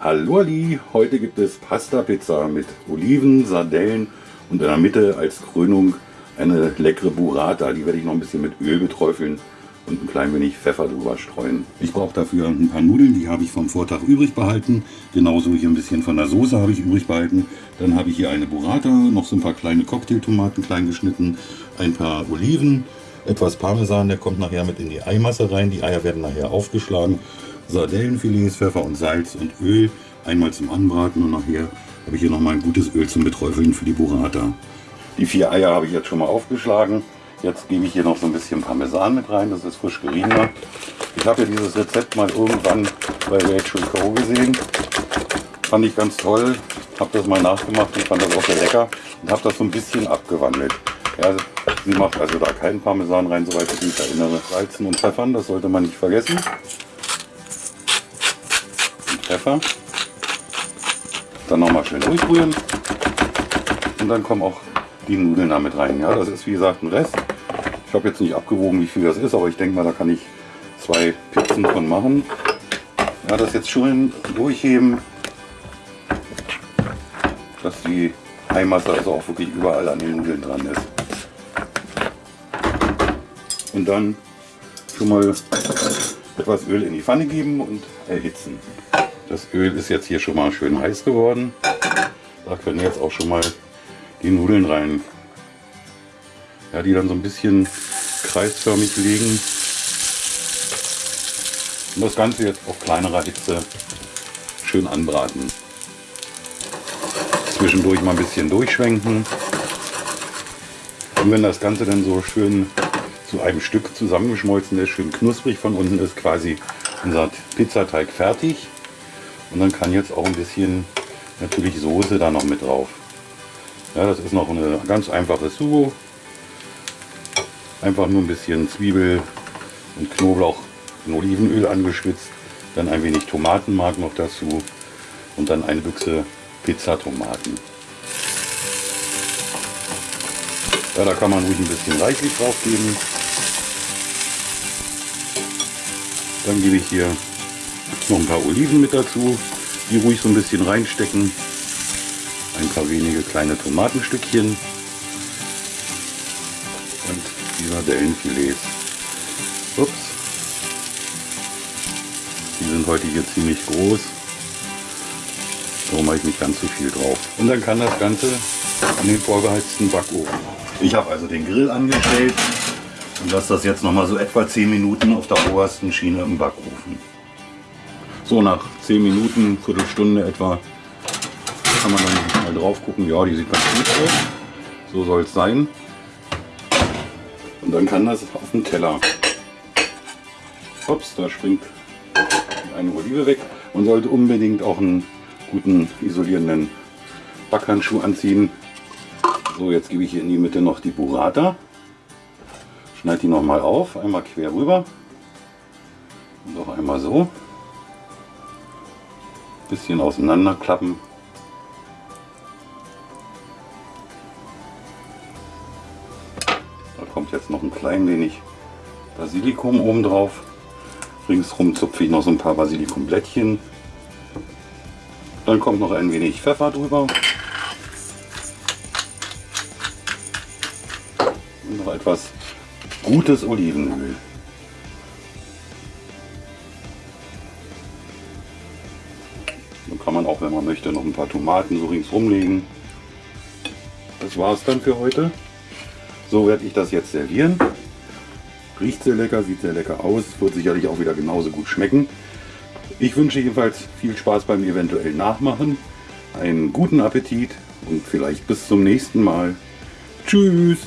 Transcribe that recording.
Hallo Ali, heute gibt es Pasta Pizza mit Oliven, Sardellen und in der Mitte als Krönung eine leckere Burrata. Die werde ich noch ein bisschen mit Öl beträufeln und ein klein wenig Pfeffer drüber streuen. Ich brauche dafür ein paar Nudeln, die habe ich vom Vortag übrig behalten. Genauso hier ein bisschen von der Soße habe ich übrig behalten. Dann habe ich hier eine Burrata, noch so ein paar kleine Cocktailtomaten klein geschnitten, ein paar Oliven, etwas Parmesan, der kommt nachher mit in die Eimasse rein. Die Eier werden nachher aufgeschlagen Sardellenfilets, Pfeffer und Salz und Öl. Einmal zum Anbraten und nachher habe ich hier noch mal ein gutes Öl zum Beträufeln für die Burrata. Die vier Eier habe ich jetzt schon mal aufgeschlagen. Jetzt gebe ich hier noch so ein bisschen Parmesan mit rein, das ist frisch geriebener. Ich habe ja dieses Rezept mal irgendwann bei Rachel Crow gesehen. Fand ich ganz toll, habe das mal nachgemacht und fand das auch sehr lecker und habe das so ein bisschen abgewandelt. Ja, sie macht also da keinen Parmesan rein, soweit ich mich erinnere. Salzen und Pfeffern, das sollte man nicht vergessen. Pfeffer. Dann nochmal schön durchrühren. Und dann kommen auch die Nudeln damit rein. Ja, das ist wie gesagt ein Rest. Ich habe jetzt nicht abgewogen, wie viel das ist, aber ich denke mal, da kann ich zwei Pizzen von machen. Ja, das jetzt schön durchheben, dass die Eimasse also auch wirklich überall an den Nudeln dran ist. Und dann schon mal etwas Öl in die Pfanne geben und erhitzen. Das Öl ist jetzt hier schon mal schön heiß geworden. Da können jetzt auch schon mal die Nudeln rein. Ja, die dann so ein bisschen kreisförmig liegen. Und das Ganze jetzt auf kleinerer Hitze schön anbraten. Zwischendurch mal ein bisschen durchschwenken. Und wenn das Ganze dann so schön zu einem Stück zusammengeschmolzen ist, schön knusprig von unten ist quasi unser Pizzateig fertig. Und dann kann jetzt auch ein bisschen natürlich Soße da noch mit drauf. Ja, das ist noch eine ganz einfache Sugo. Einfach nur ein bisschen Zwiebel und Knoblauch in Olivenöl angeschwitzt. Dann ein wenig Tomatenmark noch dazu. Und dann eine Büchse Pizzatomaten. Ja, da kann man ruhig ein bisschen reichlich drauf geben. Dann gebe ich hier noch ein paar Oliven mit dazu, die ruhig so ein bisschen reinstecken. Ein paar wenige kleine Tomatenstückchen und die Sardellenfilets. Ups. Die sind heute hier ziemlich groß. Darum mache ich nicht ganz so viel drauf. Und dann kann das Ganze an den vorgeheizten Backofen. Ich habe also den Grill angestellt und lasse das jetzt noch mal so etwa 10 Minuten auf der obersten Schiene im Backofen. So nach 10 Minuten, Viertelstunde etwa, kann man dann mal drauf gucken. Ja, die sieht ganz gut aus. So soll es sein. Und dann kann das auf den Teller. Ups, da springt eine Olive weg. Man sollte unbedingt auch einen guten isolierenden Backhandschuh anziehen. So, jetzt gebe ich hier in die Mitte noch die Burrata. Schneide die nochmal auf, einmal quer rüber und auch einmal so bisschen auseinanderklappen. Da kommt jetzt noch ein klein wenig Basilikum oben drauf. Ringsrum zupfe ich noch so ein paar Basilikumblättchen. Dann kommt noch ein wenig Pfeffer drüber. Noch etwas gutes Olivenöl. Dann kann man auch, wenn man möchte, noch ein paar Tomaten so ringsrum legen. Das war es dann für heute. So werde ich das jetzt servieren. Riecht sehr lecker, sieht sehr lecker aus, wird sicherlich auch wieder genauso gut schmecken. Ich wünsche jedenfalls viel Spaß beim eventuellen Nachmachen, einen guten Appetit und vielleicht bis zum nächsten Mal. Tschüss!